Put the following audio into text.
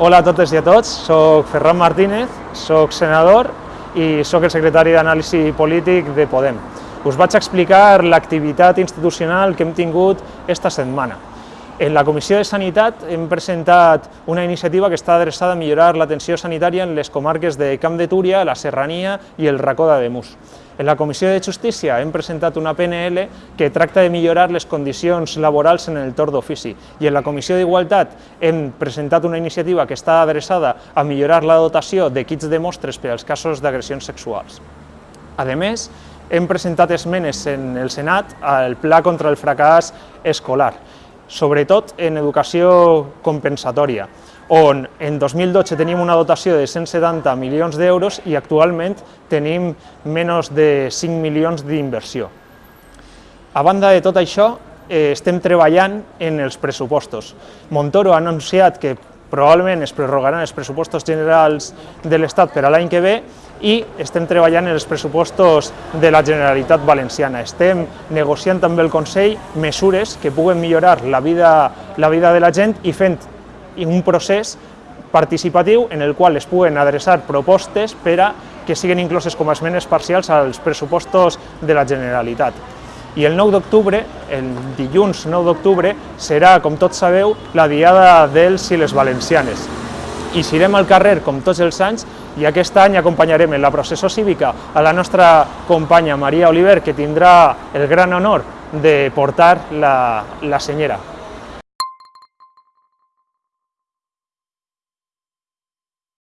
Hola a totes i a tots, soc Ferran Martínez, soc senador i sóc el secretari d'Anàlisi Polític de Podem. Us vaig explicar l'activitat institucional que hem tingut esta setmana. En la Comissió de Sanitat hem presentat una iniciativa que està adreçada a millorar l'atenció sanitària en les comarques de Camp de Túria, la Serrania i el Racó d'Ademús. En la Comissió de Justícia hem presentat una PNL que tracta de millorar les condicions laborals en el torn d'ofici i en la Comissió d'Igualtat hem presentat una iniciativa que està adreçada a millorar la dotació de kits de mostres per als casos d'agressions sexuals. A més, hem presentat esmenes en el Senat al Pla contra el fracàs escolar, sobretot en educació compensatòria on en 2012 tenim una dotació de 170 milions d'euros i actualment tenim menys de 5 milions d'inversió. A banda de tot això, eh, estem treballant en els pressupostos. Montoro ha anunciat que probablement es prorrogaran els pressupostos generals de l'Estat per a l'any que ve i estem treballant en els pressupostos de la Generalitat Valenciana. Estem negociant amb el Consell mesures que puguen millorar la vida, la vida de la gent i fent un procés participatiu en el qual es puguen adreçar propostes per a que siguin incloses com a esmenes parcials als pressupostos de la Generalitat. I el 9 d'octubre, el dilluns 9 d'octubre, serà, com tots sabeu, la Diada dels i les Valencianes. I serem al carrer com tots els anys i aquest any acompanyarem en la processó cívica a la nostra companya Maria Oliver, que tindrà el gran honor de portar la, la senyera.